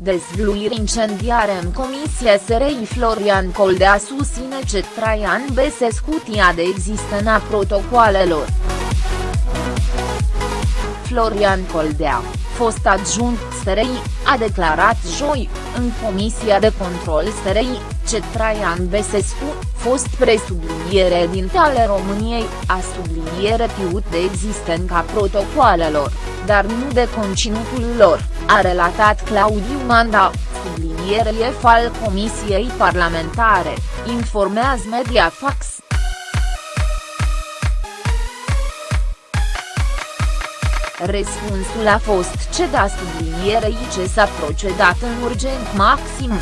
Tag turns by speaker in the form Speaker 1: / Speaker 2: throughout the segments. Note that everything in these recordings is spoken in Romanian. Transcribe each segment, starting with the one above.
Speaker 1: Dezvluiri incendiare în comisie SRI Florian Coldea susține ce Traian Besescu tia de existența protocoalelor. Florian Coldea, fost adjunct SRI, a declarat joi, în Comisia de Control SRI, ce Traian Besescu, fost presubliniere din ale României, a subliniere tiut de existența protocoalelor, dar nu de conținutul lor, a relatat Claudiu Manda, subliniere al Comisiei Parlamentare, informează Mediafax. Răspunsul a fost da sublinierei ce s-a procedat în urgent maxim.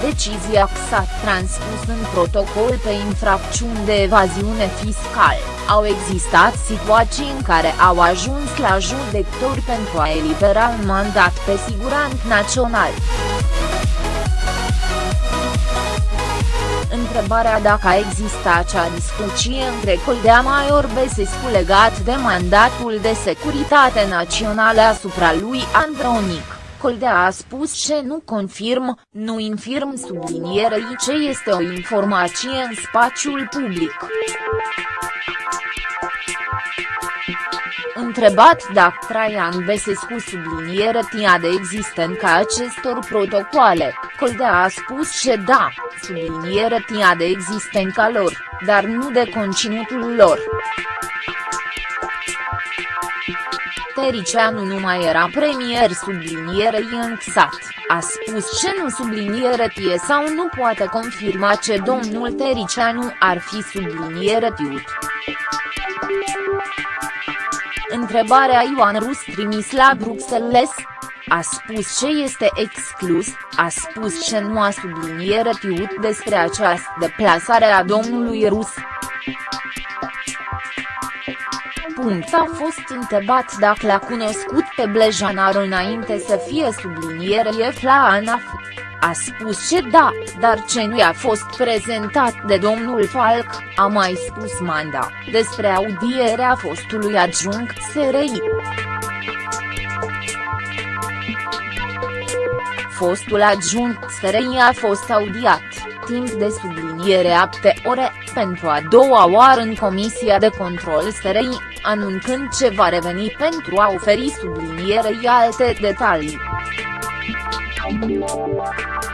Speaker 1: Decizia s-a transpus în protocol pe infracțiuni de evaziune fiscală, au existat situații în care au ajuns la judecători pentru a elibera un mandat pe siguranță național. întrebarea dacă a existat acea discuție între Coldea Maior Besescu legat de mandatul de securitate națională asupra lui Andronic. Coldea a spus ce nu confirm, nu infirm sublinierei ce este o informație în spațiul public. Întrebat dacă Traian Besescu subliniere tia de existența acestor protocoale, Coldea a spus că da, subliniere tia de existența lor, dar nu de conținutul lor. Tericianu nu mai era premier sublinierei înxat, a spus ce nu subliniere tie sau nu poate confirma ce domnul Tericianu ar fi subliniere tiut. Întrebarea Ioan Rus trimis la Bruxelles. A spus ce este exclus, a spus ce nu a subliniere tiut despre această deplasare a domnului Rus. Punct. A fost întrebat dacă l-a cunoscut pe Blejanar înainte să fie subliniere la ANAF a spus ce da, dar ce nu i-a fost prezentat de domnul Falc, a mai spus Manda, despre audierea fostului adjunct SRI. Fostul adjunct SRI a fost audiat, timp de subliniere apte ore, pentru a doua oară în Comisia de Control SRI, anunțând ce va reveni pentru a oferi sublinierei alte detalii. Thank you.